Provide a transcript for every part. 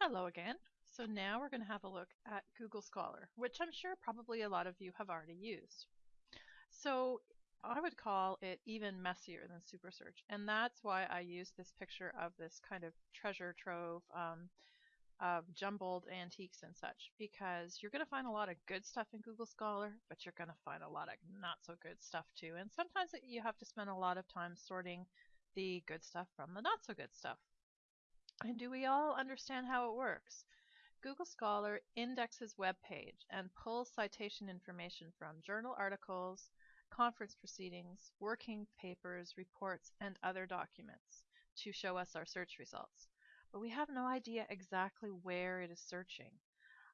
Hello again. So now we're going to have a look at Google Scholar, which I'm sure probably a lot of you have already used. So I would call it even messier than Super Search, and that's why I use this picture of this kind of treasure trove um, of jumbled antiques and such, because you're going to find a lot of good stuff in Google Scholar, but you're going to find a lot of not so good stuff too, and sometimes you have to spend a lot of time sorting the good stuff from the not so good stuff. And do we all understand how it works? Google Scholar indexes web page and pulls citation information from journal articles, conference proceedings, working papers, reports, and other documents to show us our search results. But we have no idea exactly where it is searching.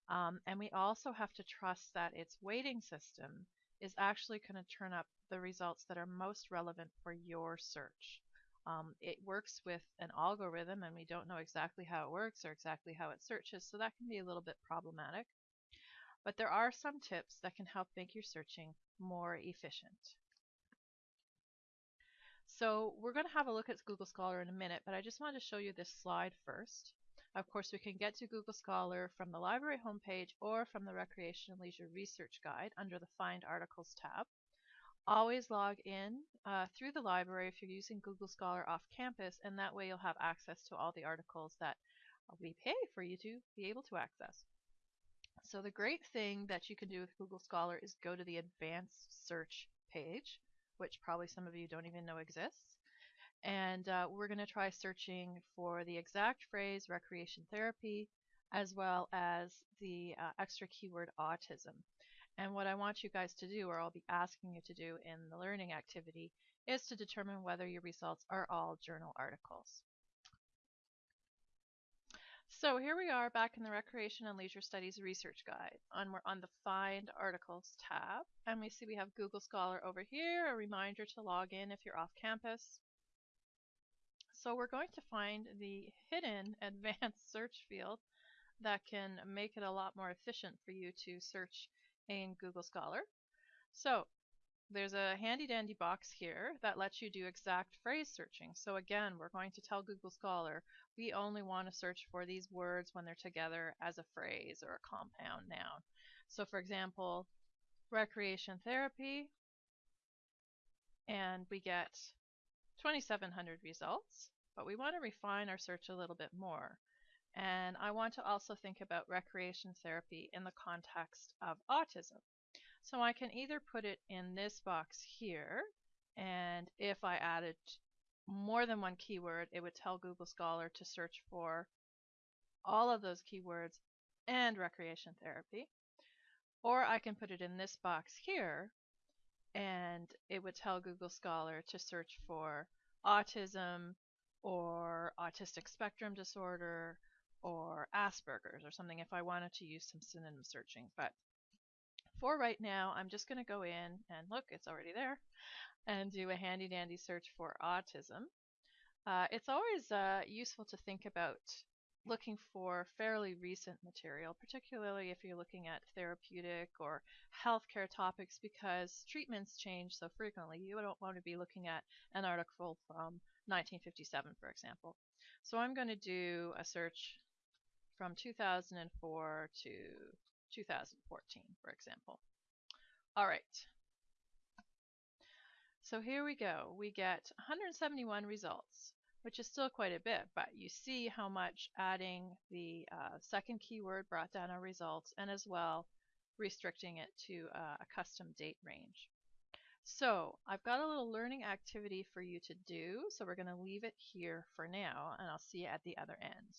Um, and we also have to trust that its weighting system is actually going to turn up the results that are most relevant for your search. Um, it works with an algorithm and we don't know exactly how it works or exactly how it searches, so that can be a little bit problematic. But there are some tips that can help make your searching more efficient. So we're going to have a look at Google Scholar in a minute, but I just wanted to show you this slide first. Of course, we can get to Google Scholar from the library homepage or from the Recreation and Leisure Research Guide under the Find Articles tab. Always log in uh, through the library if you're using Google Scholar off campus, and that way you'll have access to all the articles that we pay for you to be able to access. So the great thing that you can do with Google Scholar is go to the advanced search page, which probably some of you don't even know exists. And uh, we're going to try searching for the exact phrase recreation therapy as well as the uh, extra keyword autism. And what I want you guys to do, or I'll be asking you to do in the learning activity, is to determine whether your results are all journal articles. So here we are back in the Recreation and Leisure Studies Research Guide. On, we're on the Find Articles tab, and we see we have Google Scholar over here, a reminder to log in if you're off campus. So we're going to find the hidden advanced search field that can make it a lot more efficient for you to search in Google Scholar. So there's a handy dandy box here that lets you do exact phrase searching. So again, we're going to tell Google Scholar we only want to search for these words when they're together as a phrase or a compound noun. So for example, recreation therapy, and we get 2,700 results, but we want to refine our search a little bit more. And I want to also think about recreation therapy in the context of autism. So I can either put it in this box here, and if I added more than one keyword, it would tell Google Scholar to search for all of those keywords and recreation therapy. Or I can put it in this box here, and it would tell Google Scholar to search for autism or autistic spectrum disorder or Asperger's or something if I wanted to use some synonym searching. But for right now, I'm just going to go in and look, it's already there, and do a handy dandy search for autism. Uh, it's always uh, useful to think about looking for fairly recent material, particularly if you're looking at therapeutic or healthcare topics, because treatments change so frequently. You don't want to be looking at an article from 1957, for example. So I'm going to do a search from 2004 to 2014, for example. All right. So here we go. We get 171 results, which is still quite a bit, but you see how much adding the uh, second keyword brought down our results and as well restricting it to uh, a custom date range. So I've got a little learning activity for you to do, so we're going to leave it here for now, and I'll see you at the other end.